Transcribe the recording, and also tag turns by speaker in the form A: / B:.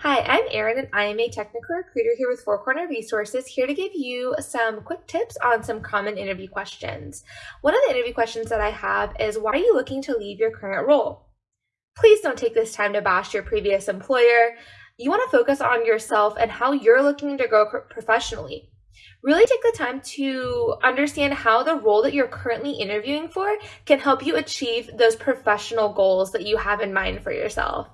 A: Hi, I'm Erin and I am a technical recruiter here with Four Corner Resources, here to give you some quick tips on some common interview questions. One of the interview questions that I have is why are you looking to leave your current role? Please don't take this time to bash your previous employer. You want to focus on yourself and how you're looking to grow professionally. Really take the time to understand how the role that you're currently interviewing for can help you achieve those professional goals that you have in mind for yourself.